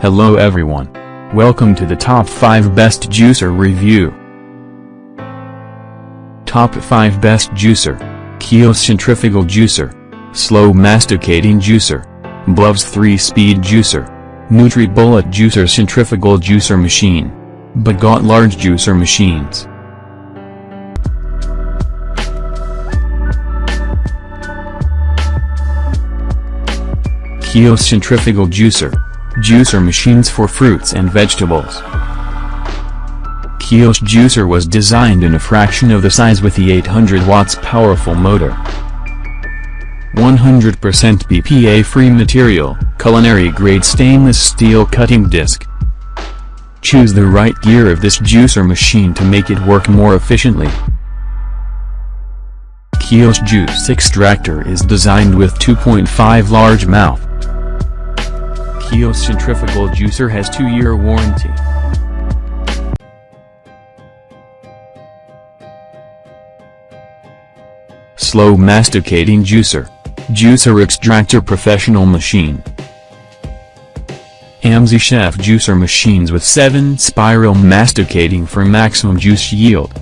Hello everyone. Welcome to the top 5 best juicer review. Top 5 best juicer. Koios centrifugal juicer. Slow masticating juicer. Bloves 3-speed juicer. NutriBullet juicer centrifugal juicer machine. Bagotte large juicer machines. Koios centrifugal juicer. Juicer machines for fruits and vegetables. Koios juicer was designed in a fraction of the size with the 800 watts powerful motor. 100% BPA-free material, culinary-grade stainless steel cutting disc. Choose the right gear of this juicer machine to make it work more efficiently. Koios juice extractor is designed with 2.5 large mouth. Koios centrifugal juicer has 2-year warranty. Slow masticating juicer. Juicer extractor professional machine. AMZCHEF juicer machines with 7 spiral masticating for maximum juice yield.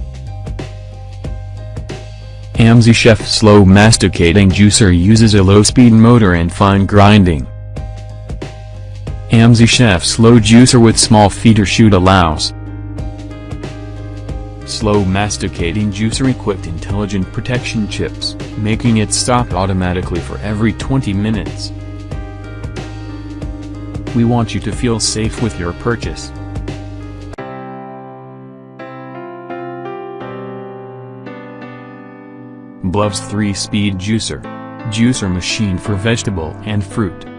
AMZCHEF slow masticating juicer uses a low-speed motor and fine grinding. AMZCHEF Slow Juicer with small feeder Chute allows slow masticating juicer equipped intelligent protection chips, making it stop automatically for every 20 minutes. We want you to feel safe with your purchase. Bloves 3-speed juicer. Juicer machine for vegetable and fruit.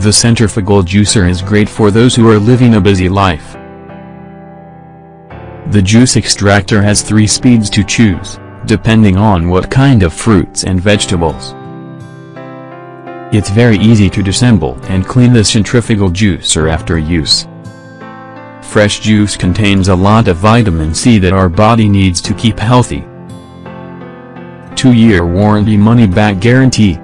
The centrifugal juicer is great for those who are living a busy life. The juice extractor has three speeds to choose, depending on what kind of fruits and vegetables. It's very easy to disassemble and clean the centrifugal juicer after use. Fresh juice contains a lot of vitamin C that our body needs to keep healthy. 2-year warranty money-back guarantee.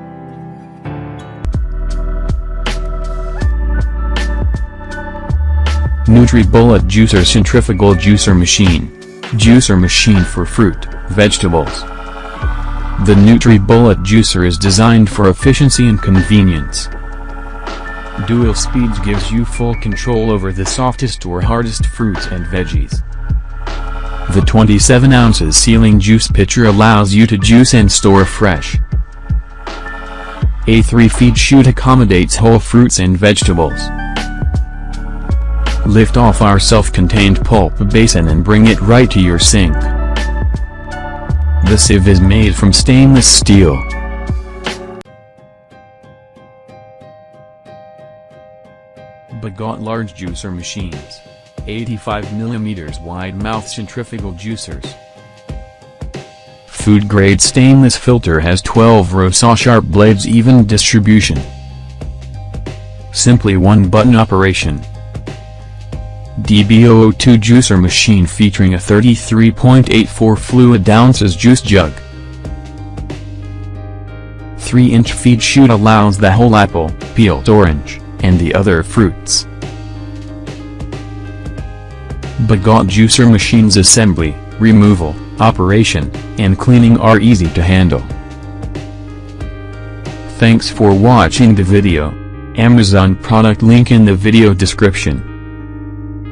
NutriBullet Juicer Centrifugal Juicer Machine. Juicer machine for fruit, vegetables. The NutriBullet juicer is designed for efficiency and convenience. Dual speeds gives you full control over the softest or hardest fruits and veggies. The 27 ounces sealing juice pitcher allows you to juice and store fresh. A 3-feed chute accommodates whole fruits and vegetables. Lift off our self-contained pulp basin and bring it right to your sink. The sieve is made from stainless steel. Bagotte large juicer machines. 85mm wide mouth centrifugal juicers. Food grade stainless filter has 12 row saw sharp blades even distribution. Simply one button operation. DB002 juicer machine featuring a 33.84 fluid ounces juice jug. 3-inch feed chute allows the whole apple, peeled orange, and the other fruits. Bagotte juicer machine's assembly, removal, operation, and cleaning are easy to handle. Thanks for watching the video. Amazon product link in the video description.